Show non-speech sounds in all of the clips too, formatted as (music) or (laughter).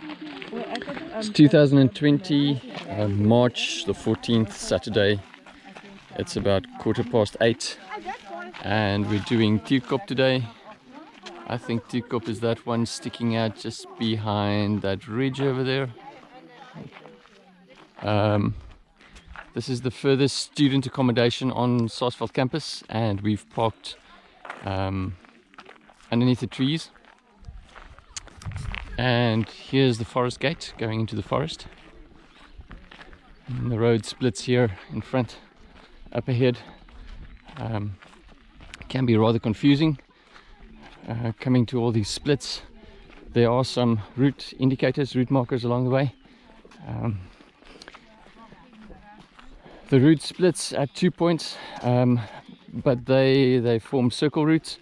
It's 2020, uh, March the 14th, Saturday. It's about quarter past eight, and we're doing Tierkop today. I think Tierkop is that one sticking out just behind that ridge over there. Um, this is the furthest student accommodation on Saasveld campus, and we've parked um, underneath the trees. And here's the forest gate going into the forest. And the road splits here in front, up ahead. Um, can be rather confusing uh, coming to all these splits. There are some route indicators, route markers along the way. Um, the route splits at two points, um, but they they form circle routes.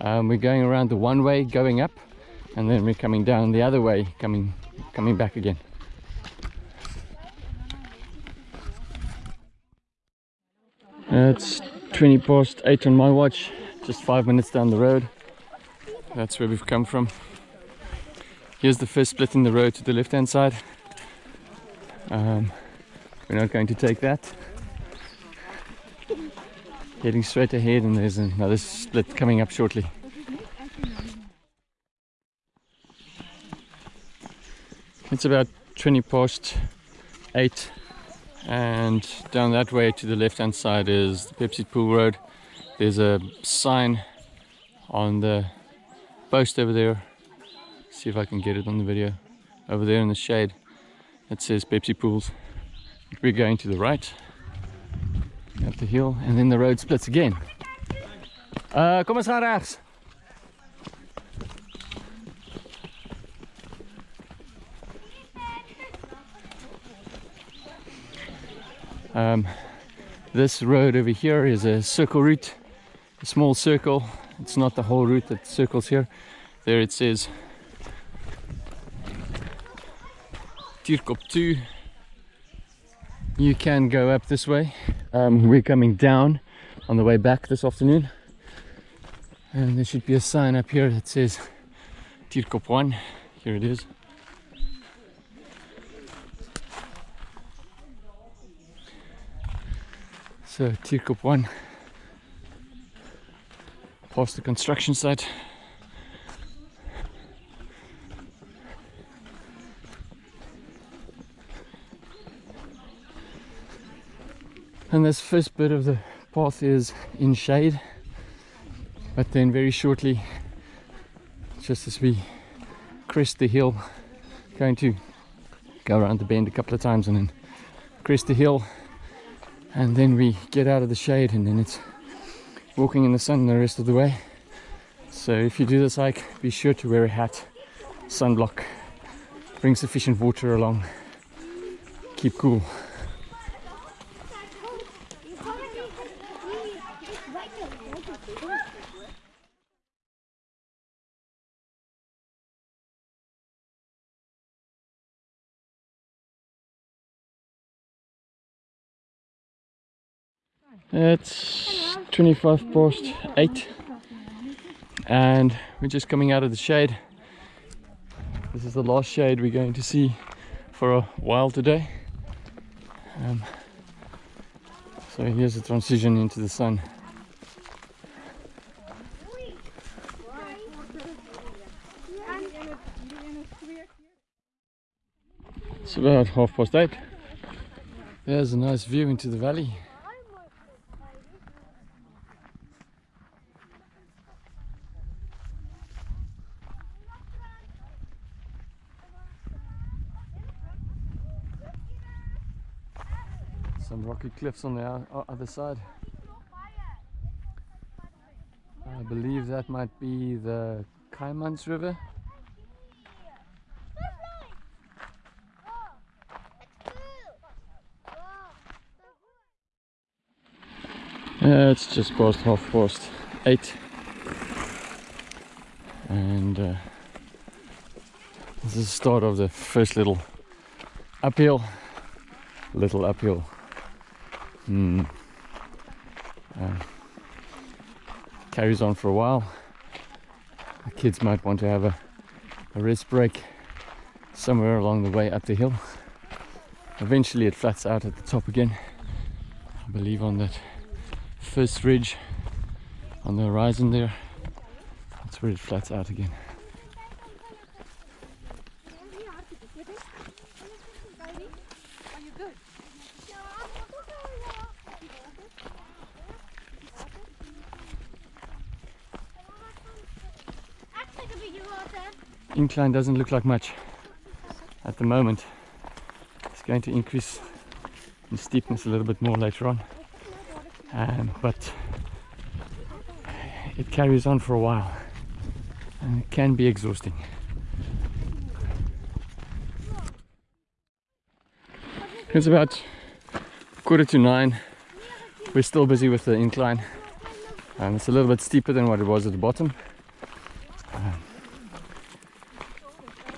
Um, we're going around the one way, going up, and then we're coming down the other way, coming coming back again. It's 20 past 8 on my watch, just 5 minutes down the road. That's where we've come from. Here's the first split in the road to the left hand side. Um, we're not going to take that. Heading straight ahead and there's another split coming up shortly. It's about 20 past 8 and down that way to the left hand side is the Pepsi Pool Road. There's a sign on the post over there. See if I can get it on the video. Over there in the shade it says Pepsi Pools. We're going to the right up the hill and then the road splits again. Uh, kom eens rechts. Um, this road over here is a circle route, a small circle. It's not the whole route that circles here. There it says Tierkop 2. You can go up this way. Um, we're coming down on the way back this afternoon. And there should be a sign up here that says Tierkop 1. Here it is. So Tierkop 1 past the construction site. And this first bit of the path is in shade, but then very shortly, just as we crest the hill, going to go around the bend a couple of times and then crest the hill and then we get out of the shade and then it's walking in the sun the rest of the way. So if you do this hike be sure to wear a hat. Sunblock bring sufficient water along. Keep cool It's 25 past 8 and we're just coming out of the shade. This is the last shade we're going to see for a while today. Um, so here's the transition into the sun. It's about half past eight. There's a nice view into the valley. some rocky cliffs on the other side. I believe that might be the Kaaimans River. Yeah, it's just past half past eight and uh, this is the start of the first little uphill little uphill Mm. Uh, carries on for a while. The kids might want to have a, a rest break somewhere along the way up the hill. Eventually it flats out at the top again. I believe on that first ridge on the horizon there. That's where it flats out again. Are you good? Incline doesn't look like much at the moment. It's going to increase in steepness a little bit more later on. Um, but it carries on for a while and it can be exhausting. It's about quarter to nine. We're still busy with the incline. and it's a little bit steeper than what it was at the bottom. Um,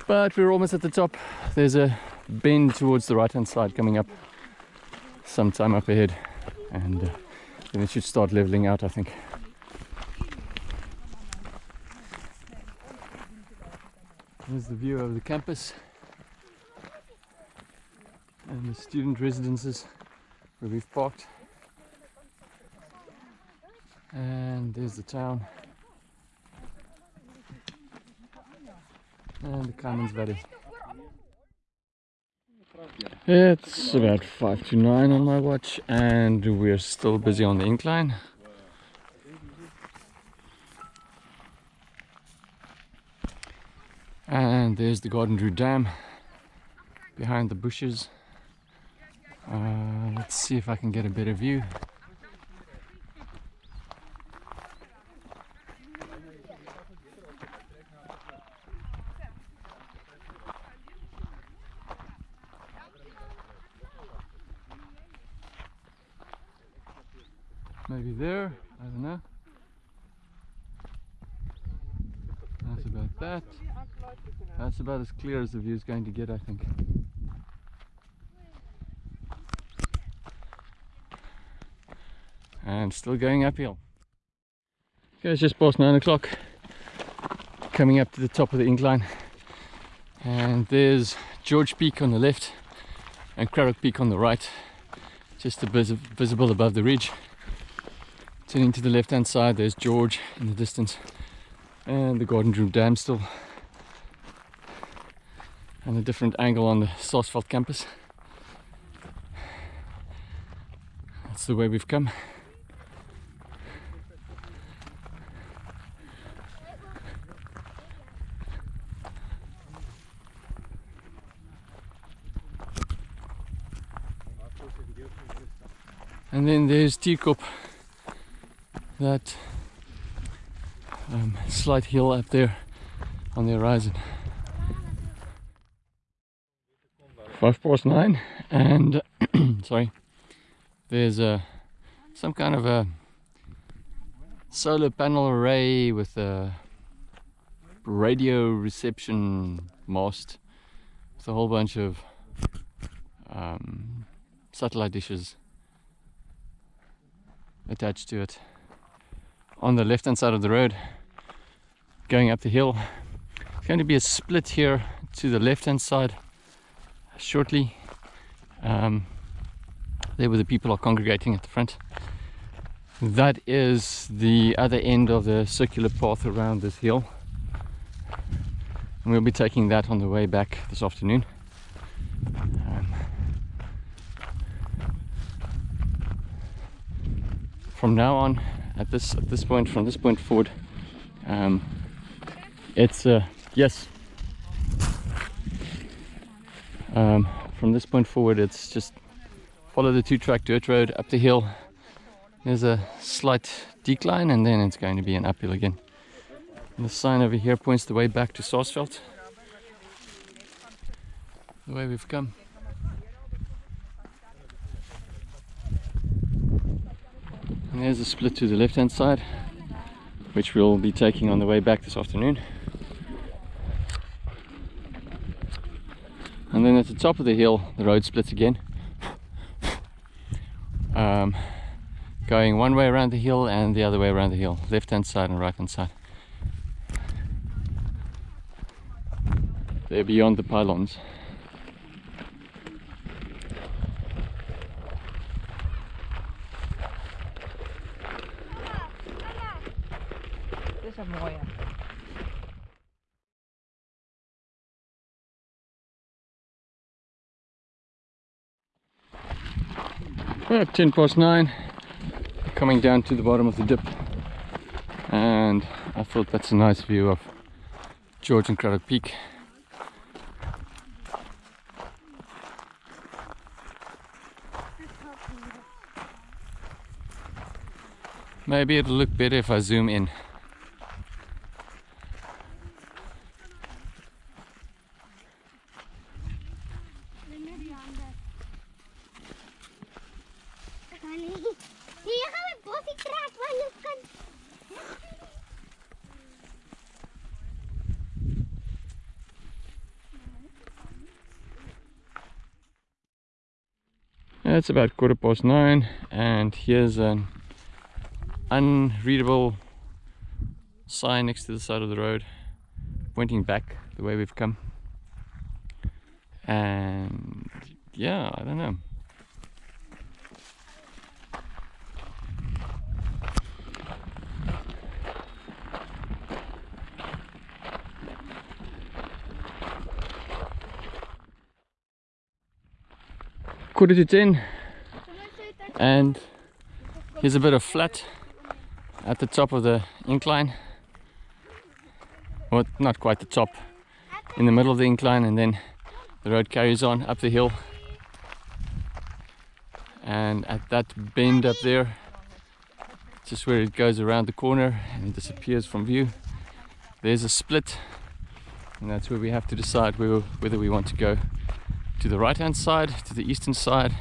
but we're almost at the top. There's a bend towards the right hand side coming up sometime up ahead. And uh, then it should start leveling out, I think. There's the view of the campus and the student residences where we've parked. And there's the town. And the Commons Valley. It's about 5 to 9 on my watch and we're still busy on the incline. And there's the Garden Route Dam behind the bushes. Uh, let's see if I can get a better view. Maybe there, I don't know. That's about that. That's about as clear as the view is going to get, I think. And still going uphill. Okay, it's just past nine o'clock. Coming up to the top of the incline. And there's George Peak on the left and Cradock Peak on the right. Just vis visible above the ridge. Turning to the left hand side, there's George in the distance and the Garden Route Dam still and a different angle on the Saasveld campus. That's the way we've come. And then there's Tierkop, that um, slight hill up there on the horizon. Five past nine, and (clears throat) sorry, there's a some kind of a solar panel array with a radio reception mast with a whole bunch of um, satellite dishes attached to it on the left hand side of the road going up the hill. It's going to be a split here to the left hand side shortly. Um, there where the people are congregating at the front. That is the other end of the circular path around this hill. And we'll be taking that on the way back this afternoon. Um, from now on, at this at this point, from this point forward, um, it's uh, yes. Um, from this point forward, it's just follow the two-track dirt road up the hill. There's a slight decline, and then it's going to be an uphill again. The sign over here points the way back to Saasveld. The way we've come. And there's a split to the left hand side, which we'll be taking on the way back this afternoon. And then at the top of the hill, the road splits again. Um, going one way around the hill and the other way around the hill, left hand side and right hand side. They're beyond the pylons. Well, 10 past 9, coming down to the bottom of the dip. And I thought that's a nice view of George and Cradock Peak. Maybe it'll look better if I zoom in. It's about quarter past nine, and here's an unreadable sign next to the side of the road, pointing back the way we've come. And yeah, I don't know. Quarter to ten, and here's a bit of flat at the top of the incline. Well, not quite the top, in the middle of the incline, and then the road carries on up the hill. And at that bend up there, just where it goes around the corner and it disappears from view, there's a split, and that's where we have to decide whether we want to go to the right hand side, to the eastern side,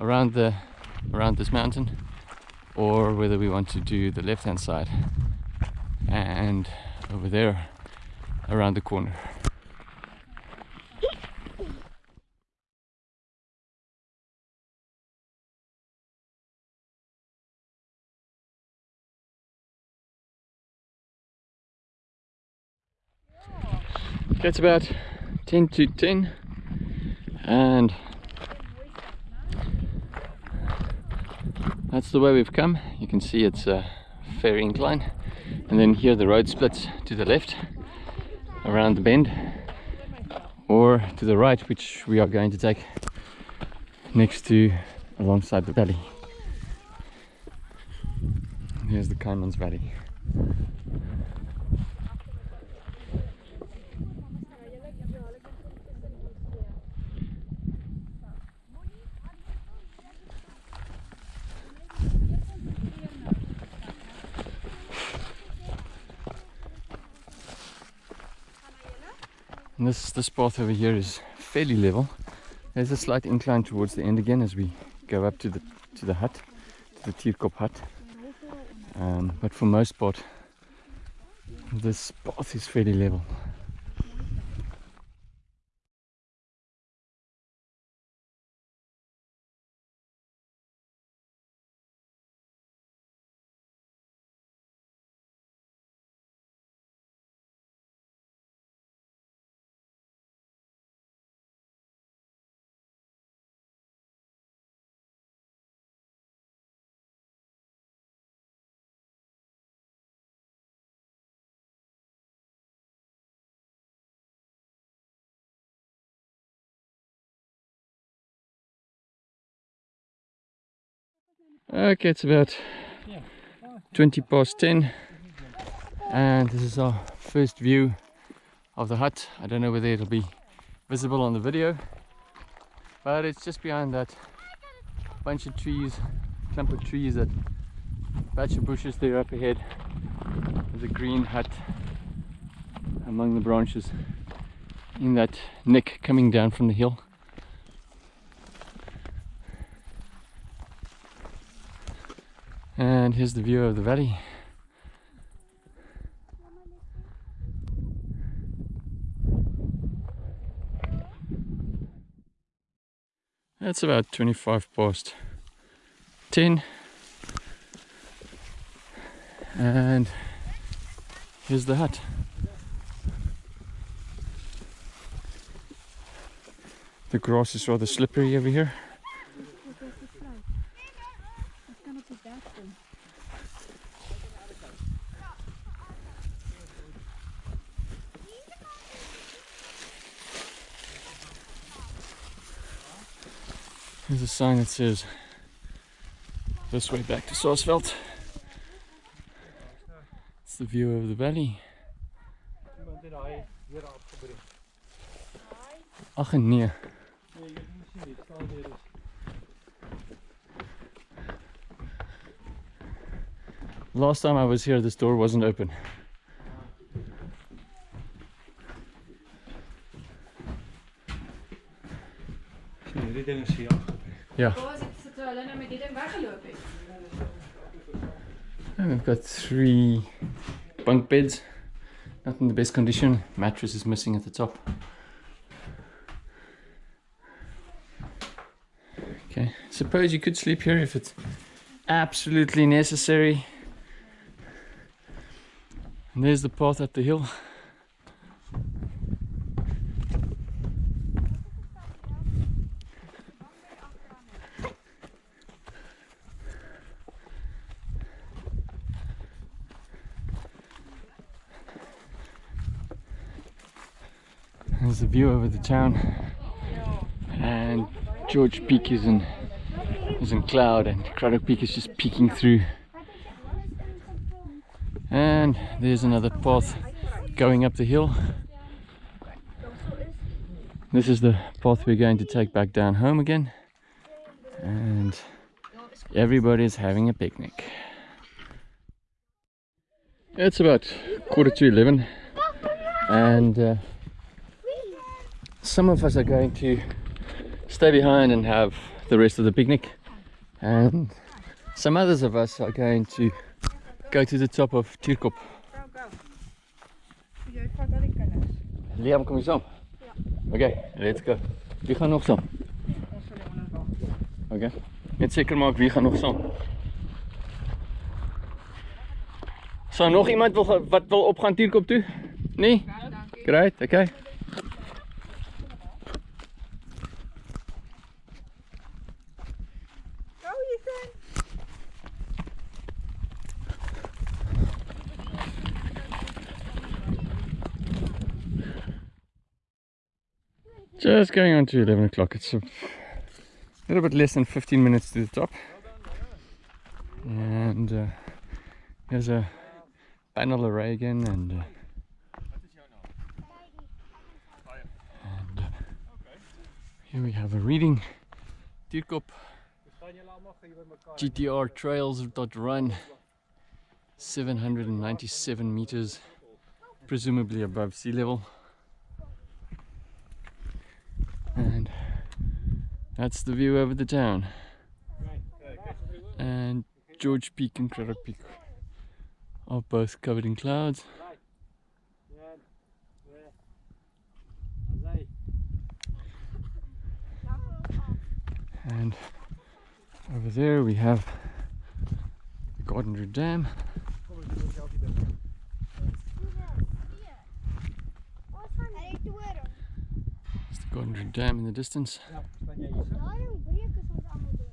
around the around this mountain, or whether we want to do the left hand side and over there around the corner. It's about 10 to 10 and that's the way we've come. You can see it's a fair incline. And then here the road splits to the left around the bend or to the right which we are going to take next to alongside the valley. Here's the Kaaimans Valley And this this path over here is fairly level. There's a slight incline towards the end again as we go up to the to the hut, to the Tierkop hut. Um, but for most part, this path is fairly level. Okay, it's about 20 past 10 and this is our first view of the hut. I don't know whether it'll be visible on the video but it's just behind that bunch of trees, clump of trees, that patch of bushes there up ahead. There's a green hut among the branches in that nick coming down from the hill. And here's the view of the valley. That's about 25 past 10. And here's the hut. The grass is rather slippery over here. Wat kan op die berg doen? There's a sign that says this way back to Saasveld. It's the view of the valley. Ach nee. Last time I was here, this door wasn't open. Three bunk beds. Not in the best condition. Mattress is missing at the top. Okay, suppose you could sleep here if it's absolutely necessary. And there's the path up the hill. There's the view over the town, and George Peak is in is in cloud, and Cradock Peak is just peeking through. And there's another path going up the hill. This is the path we're going to take back down home again, and everybody's having a picnic. It's about quarter to eleven, and. Uh, some of us are going to stay behind and have the rest of the picnic and some others of us are going to go to the top of kinders. Liam, kom je saam? Okay, let's go. Wie gaan nog onder wag. Okay. Net seker maak wie gaan nog saam. So nog iemand wil wat wil opgaan Tirkop toe? Nee? Ja. Great, okay. Just going on to 11 o'clock. It's a little bit less than 15 minutes to the top. And uh, there's a panel array again and, uh, and uh, here we have a reading. Mekaar? GTR Trails dot run 797 meters presumably above sea level and that's the view over the town. And George Peak and Cradock Peak are both covered in clouds. And over there we have the Garden Route Dam. It's the Garden Route Dam in the distance Ja, staan jy hier? Daarom breek is ons almal dood.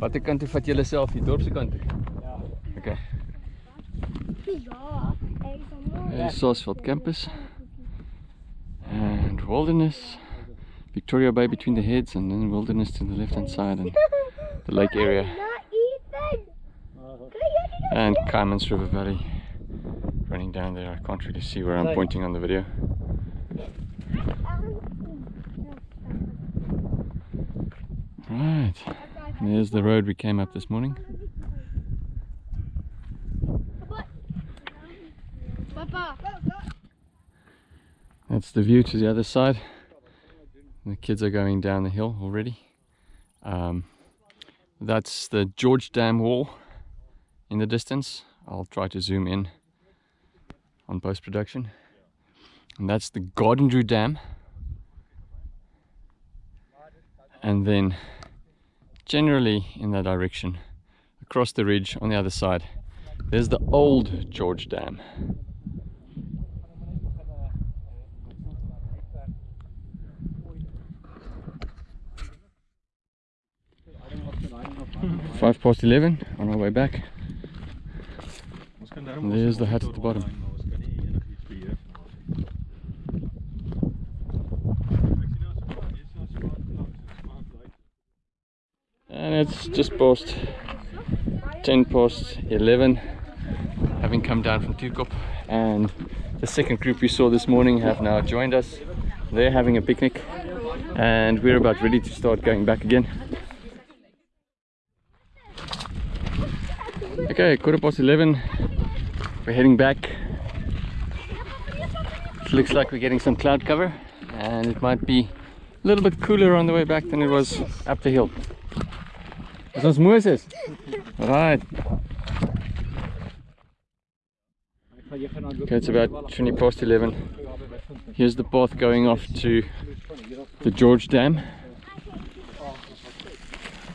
Watter kant toe vat julle self die dorpse kant toe? Ja. Okay. Ja, ek is almal. There's Saasveld campus and wilderness, Victoria Bay between the heads, and then wilderness to the left hand side, and the lake area, (laughs) Na Ethan. Kry jy dit? and Kaaimans River Valley running down there. I can't really see where I'm pointing on the video. Right, there's the road we came up this morning. That's the view to the other side. The kids are going down the hill already. Um, that's the George Dam wall in the distance. I'll try to zoom in on post production. And that's the Garden Route Dam. And then, generally in that direction across the ridge on the other side there's the old George Dam. Five past 11 on our way back. And there's the hut at the bottom. And it's just past 10 past 11, having come down from Tierkop. And the second group we saw this morning have now joined us. They're having a picnic, and we're about ready to start going back again. Okay, quarter past 11, we're heading back. It looks like we're getting some cloud cover, and it might be a little bit cooler on the way back than it was up the hill. Is ons Moses? Right. Okay, it's about 20 past 11. Here's the path going off to the George Dam.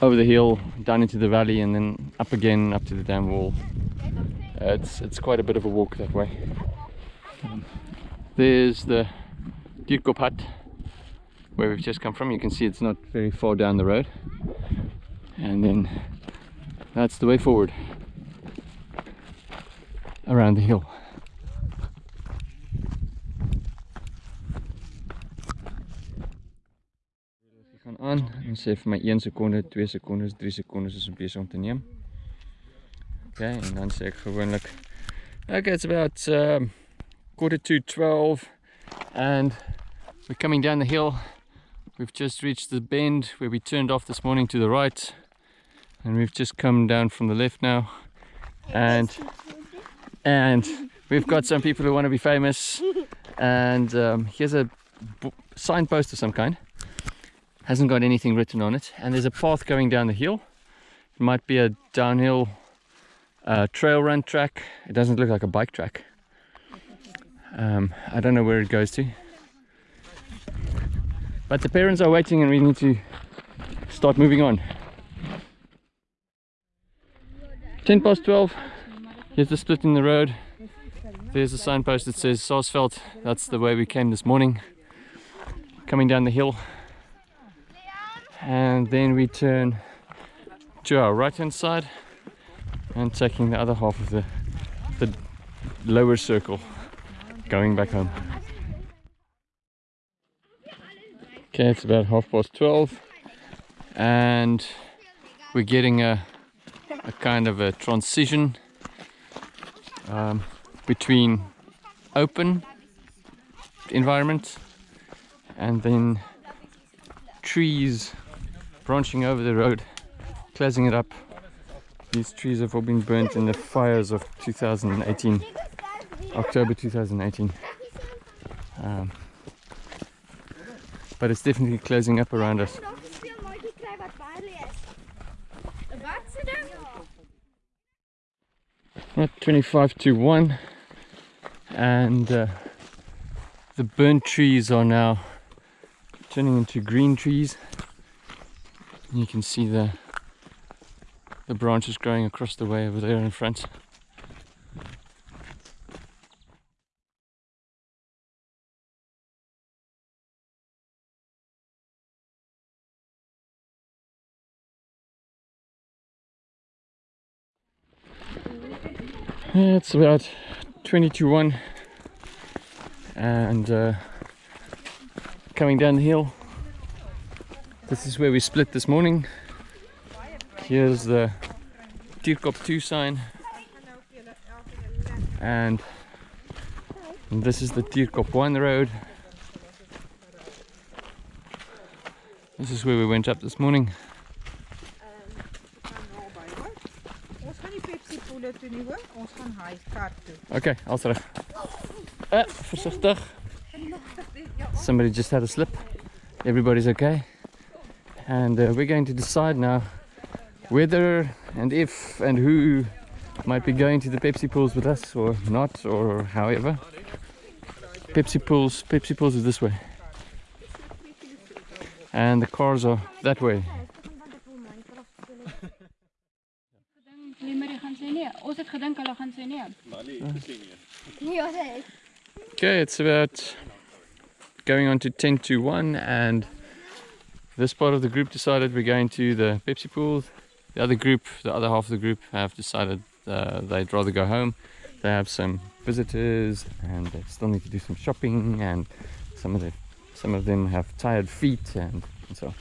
Over the hill, down into the valley, and then up again, up to the dam wall. Uh, it's it's quite a bit of a walk that way. Um, there's the Tierkop hut where we've just come from. You can see it's not very far down the road. And then that's the way forward around the hill. Gaan aan en sê vir my 1 sekonde, 2 sekondes, 3 sekondes is om besig om te neem. Okay, en dan sê ek gewoonlik Okay, it's about um, quarter to 12 and we're coming down the hill. We've just reached the bend where we turned off this morning to the right and we've just come down from the lift now. And and we've got some people who want to be famous. And um, here's a signpost of some kind. Hasn't got anything written on it. And there's a path going down the hill. It might be a downhill uh, trail run track. It doesn't look like a bike track. Um, I don't know where it goes to. But the parents are waiting and we need to start moving on 10 past 12 here's the split in the road. There's a signpost that says Saasveld that's the way we came this morning. Coming down the hill. And then we turn to our right hand side and taking the other half of the the lower circle going back home. Okay it's about half past 12 and we're getting a a kind of a transition um, between open environment and then trees branching over the road, closing it up. These trees have all been burnt in the fires of 2018, October 2018. Um, but it's definitely closing up around us. Veel maatjie kry wat baie is. Wat sê ding? Right, 25 to 1 and uh, the burnt trees are now turning into green trees. You can see the the branches growing across the way over there in front it's about 20 to 1 and uh, coming down the hill. This is where we split this morning. Here's the Tierkop 2 sign. And this is the Tierkop 1 road. This is where we went up this morning Ons gaan nie Nie hoor. Ons gaan hy kar toe. Okay, als terug. Uh, voorzichtig. Somebody just had a slip. Everybody's okay. And uh, we're going to decide now whether and if and who might be going to the Pepsi pools with us or not or however. Pepsi pools, Pepsi pools is this way. And the cars are that way. Limeri gaan sê nee. Ons het gedink hulle gaan sê nee. Ja, dit. Okay, it's about going on to 10 to 1 and this part of the group decided we're going to the Pepsi pools the other group, the other half of the group, have decided uh, they'd rather go home. They have some visitors, and they still need to do some shopping, and some of the some of them have tired feet, and, and so.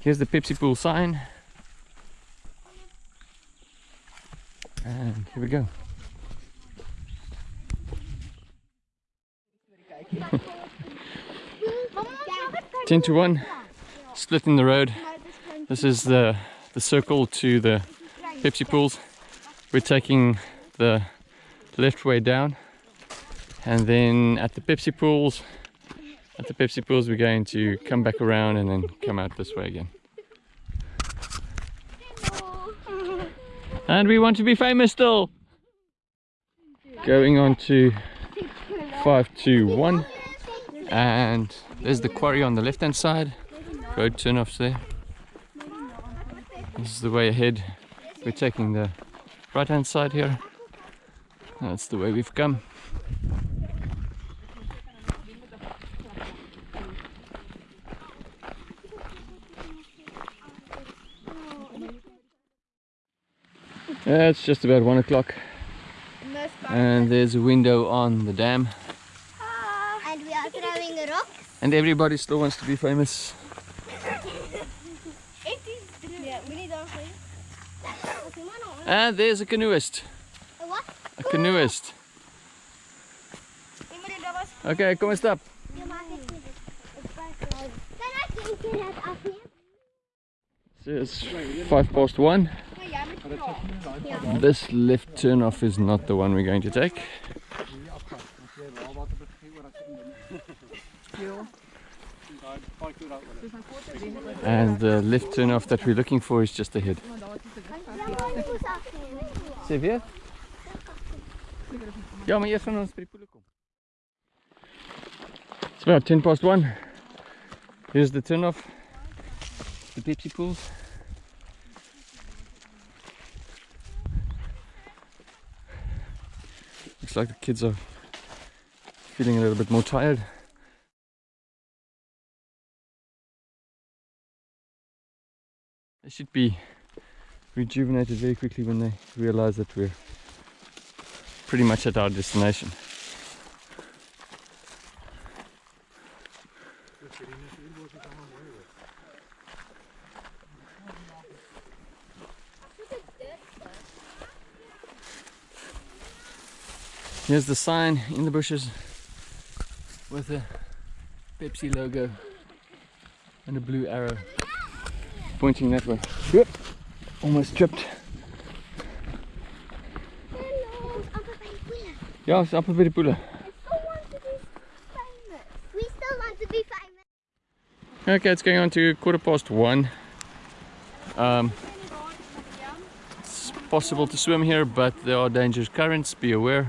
Here's the Pepsi Pool sign, and here we go. (laughs) 10 to 1, splitting the road. This is the, the circle to the Pepsi pools. We're taking the left way down and then at the Pepsi pools, at the Pepsi pools we're going to come back around and then come out this way again. And we want to be famous still! Going on to 521 and there's the quarry on the left hand side. Road turn offs there. This is the way ahead. We're taking the right hand side here. That's the way we've come Yeah, it's just about one o'clock and there's a window on the dam And we are throwing a rock. and everybody still wants to be famous Yeah, we need our and there's a canoeist What? a canoeist okay come and stap Je maakt het niet. Kan ik een keer het afnemen? so it's five past one this left turn off is not the one we're going to take and the left turn off that we're looking for is just ahead. It's about 10 past 1. Here's the turn off. The Pepsi pools. Looks like the kids are feeling a little bit more tired. They should be rejuvenated very quickly when they realize that we're pretty much at our destination. Here's the sign in the bushes with a Pepsi logo and a blue arrow pointing that way. Yep almost tripped. Hallo, amper by die poele. Ja, is amper by die poele. I still want to be famous. We still want to be famous. Okay, it's going on to quarter past one. Um, it's possible to swim here, but there are dangerous currents, be aware.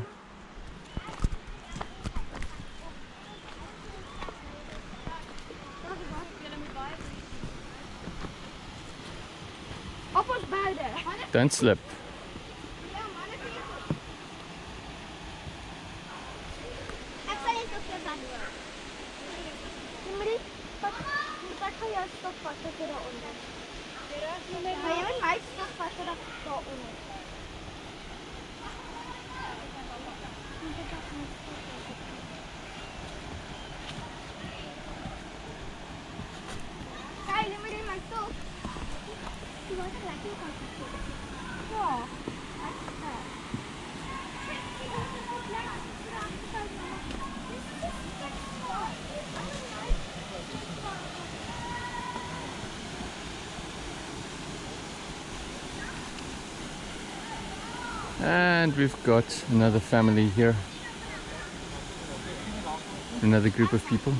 Op ons beide. Don't slip. And we've got another family here. Another group of people.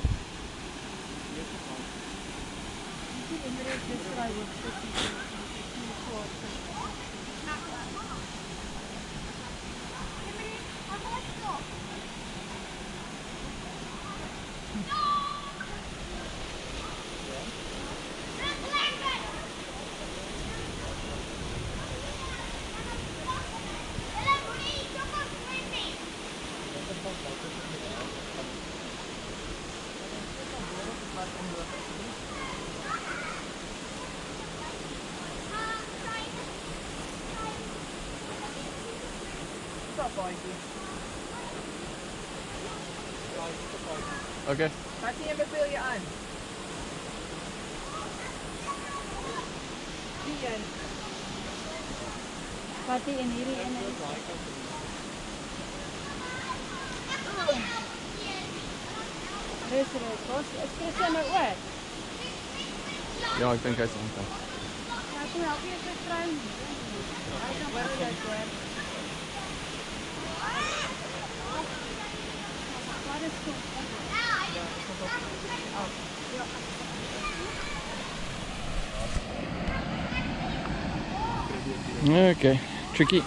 Okay, tricky.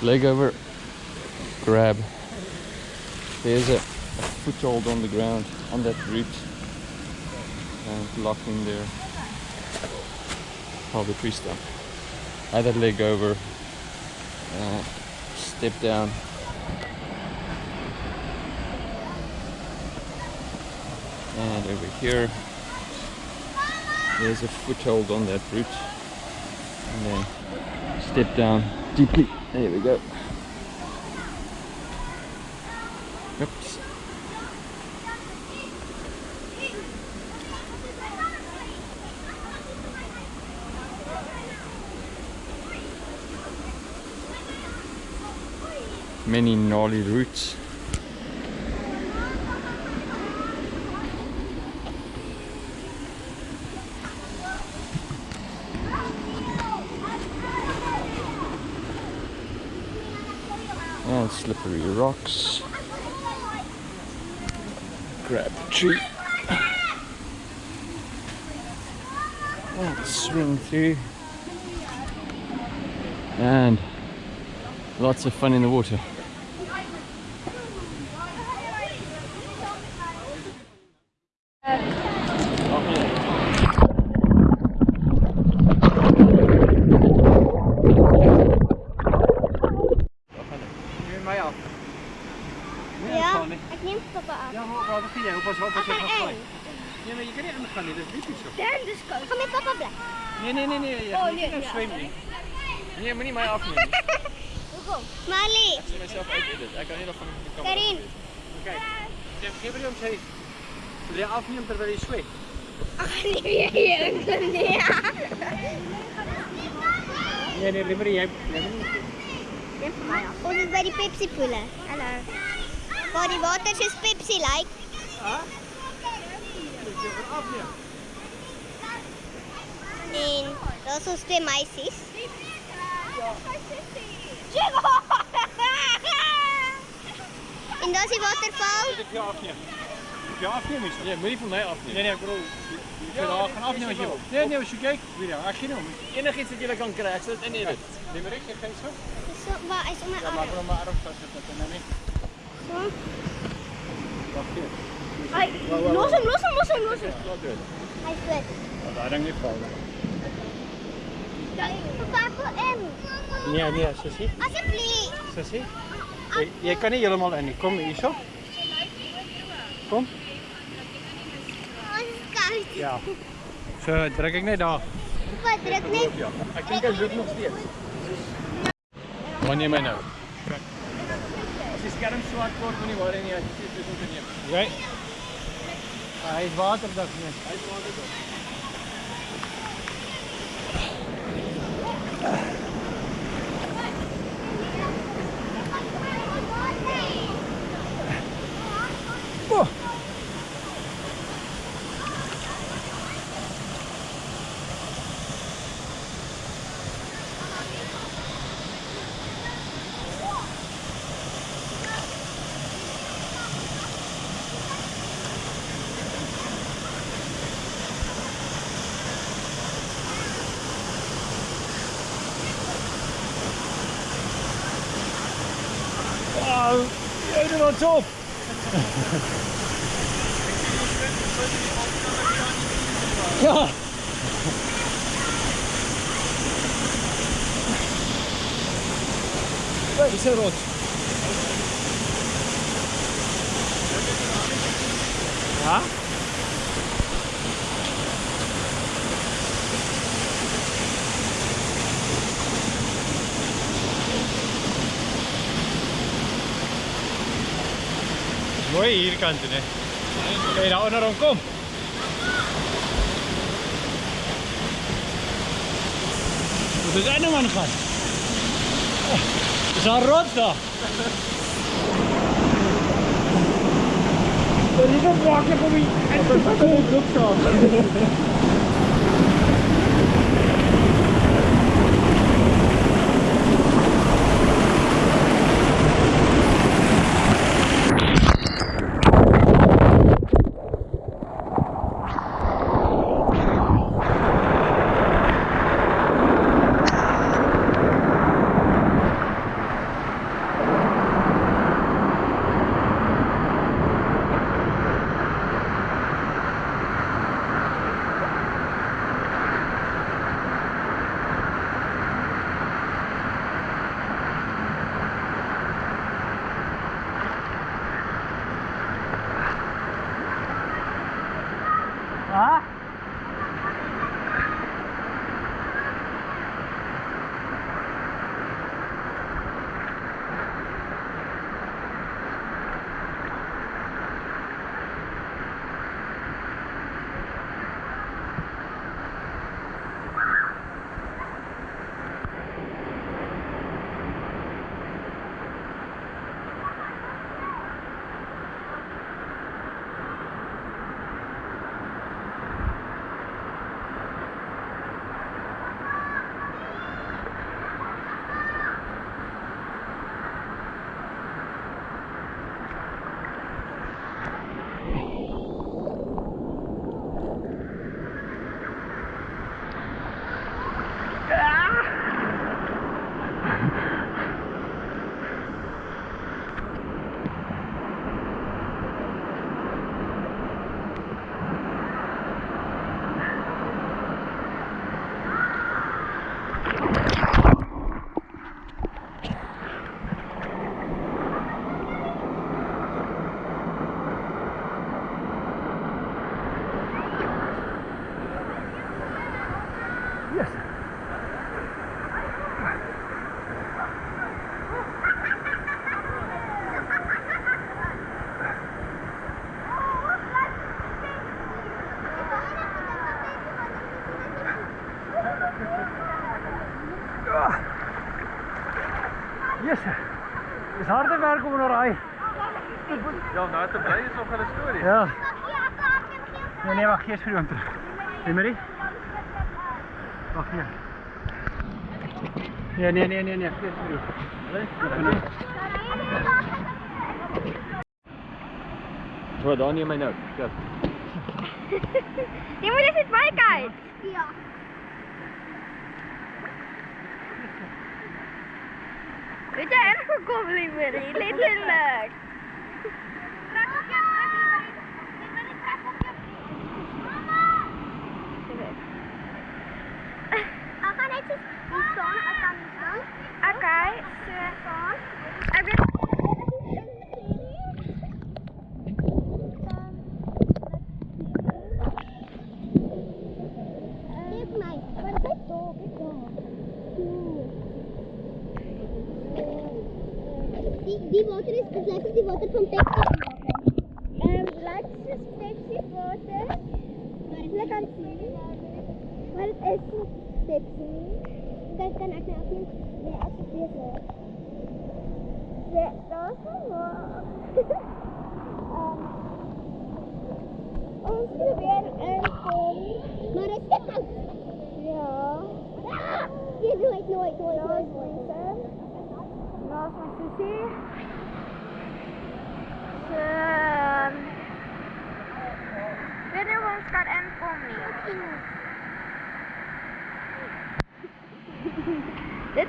Leg over, grab. There's a, a foothold on the ground on that root and lock in there. Hold the tree stump. Either leg over, uh, step down. And over here, there's a foothold on that root and then step down deeply. There we go. Oops. Many gnarly roots. and slippery rocks. Grab the tree. And swing through. And lots of fun in the water. Nee, nee nee nee. Oh nee. Nou swem nee. nie. Nee, moenie my afneem nie. Hoekom? Mali. Ek sien myself uit dit. Ek kan nie nog van die kamera. Karin. Kyk. Jy gee vir hom sê. Wil jy afneem terwyl jy swem? Ag nee, jy kan nie. Nee nee, liever jy jy moet Neem vir my af. Ons is by die Pepsi poele. Hallo. Waar die water soos Pepsi lyk. Like. Ah? Dis jy afneem. En dat is ons twee meisjes. En dat is die waterval. Ik je afnemen. Je afnemen is dat? Ja, moet je van mij afnemen. Nee, nee, ik bedoel. Je kunt al gaan afnemen als je wil. Nee, nee, als je kijkt. Je als je nou. Enig iets dat jullie kan krijgen, zet en edit. Neem maar ik, je geeft zo. Zo, waar is mijn Ja, maar arm? voor mijn arm vast zetten en dan niet. Zo. Wacht hier. Los hem, los hem, los hem, los hem. Hij is weg. Nou, daar denk ik vallen. Papa, ek wil in. Nee, nee, sussie. Asseblief. Sussie. Jy, jy kan nie heeltemal in nie. Kom hierso. Kom. Ja. So druk ek net daar. Papa, druk net. Ja. Ek dink hy loop nog steeds. Wanneer my nou? As die skerm swart word, moenie worry nie, as jy dit moet neem. Jy. Hy is waterdag nie. Hy is waterdag. Jij mooi hierkant toe, né? Kan jy daar onder hom kom? Wat is nou man gaan? Is daar rots daar? Dit is 'n wakkie vir my. Dit is 'n Ja. Nee, nee, wacht, eerst voor hem terug. Nee, Marie? Wacht hier. Nee, nee, nee, nee, nee, eerst voor hem. Nee, Hoor, daar neem my nou. Ja. Jy moet net baie kyk. Ja. Weet jy erg gekom, liewerie, letterlik. Ek gaan net so hier staan, ek kan nie staan. Okay, so staan. Ek weet Dit my, wat is dit? Die, die water is, het lijkt op die water van Pepsi. En lijkt is Pepsi water. Hulle kan sien. Maar het is niet Pepsi. Kijk, kan ek nou ook nie, nee, ek is bezig. Ja, dat is wel waar. um, ons probeer inkom. Maar het is te koud. Ja. Jy nooit, nooit, nooit, nooit, nooit. Naast my sussie. So, ehm, weet nie hoe ons kan inkom nie. Dit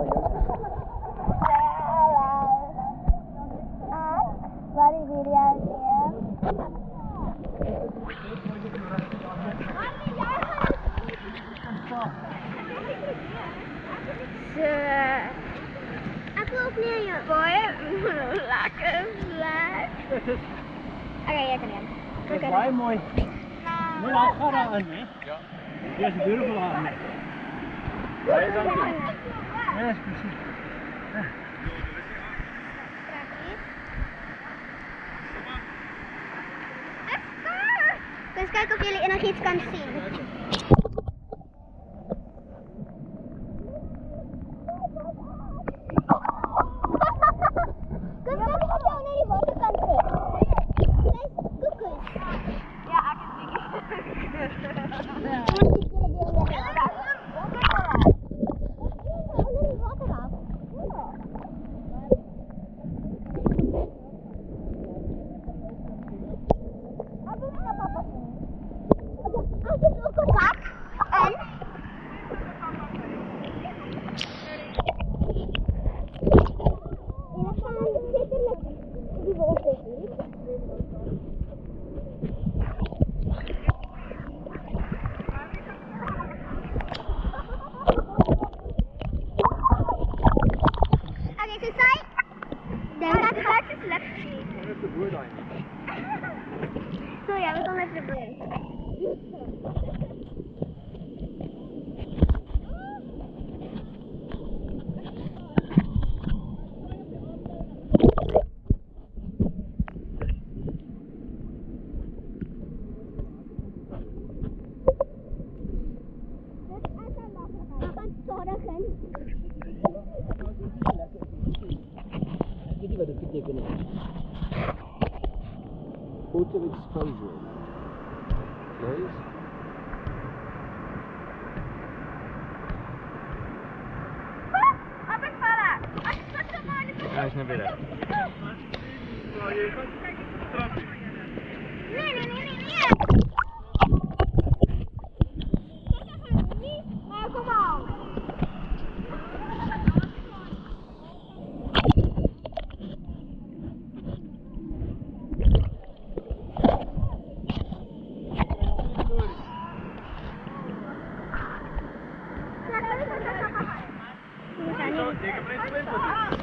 Nee, Boy, (laughs) lekker vlak. (laughs) Oké, jij kan hem. Dat is mooi. Nee, dat gaat aan, hè? Ja. Eerst is deur aan. Ja, is precies. Dus kijk of jullie nog iets kan zien.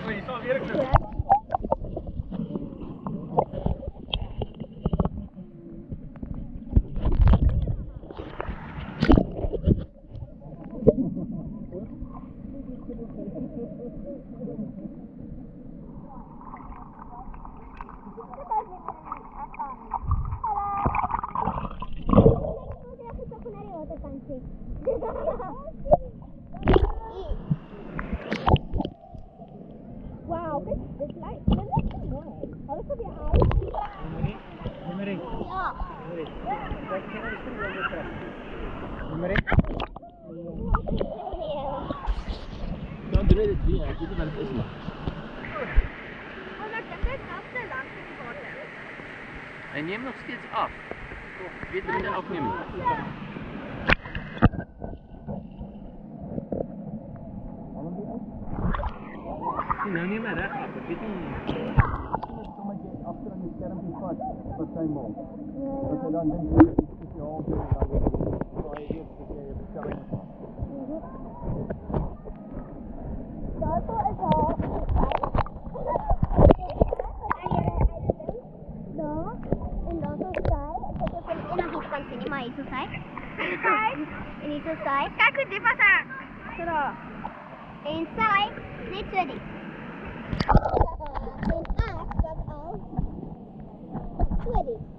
Oye, todo bien. susay? Susay? Ini susay? Kaku di pasar. Sudah. Inside, it's ready. When I got.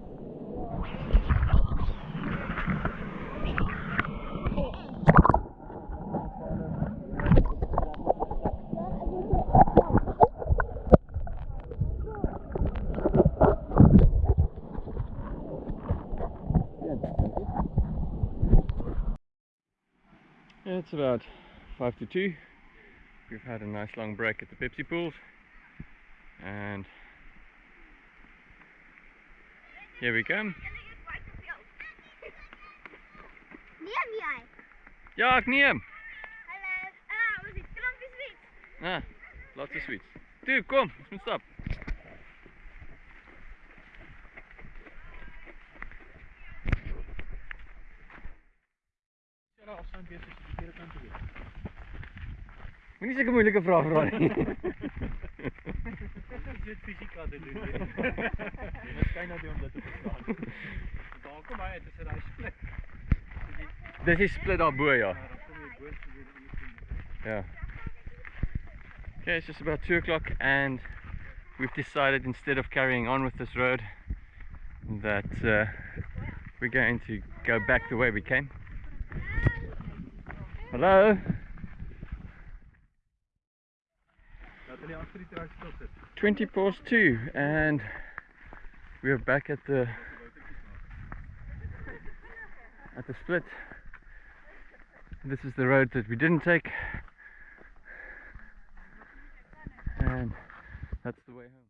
it's about 5 to 2. We've had a nice long break at the Pepsi pools. And here we come. Neem jij? Ja, ik neem. Hallo. Ah, wat is het? Klant is Ah, laatste sweets. Dude, kom, stop. This weer verkeerde kant. Moet te doen. Moet om te verstaan. Daar kom is split. Dis die split ja. Yeah. Okay, it's just about 2 o'clock and we've decided instead of carrying on with this road that uh, we're going to go back the way we came. Hello. 20 past two, and we're back at the at the split. This is the road that we didn't take, and that's the way home.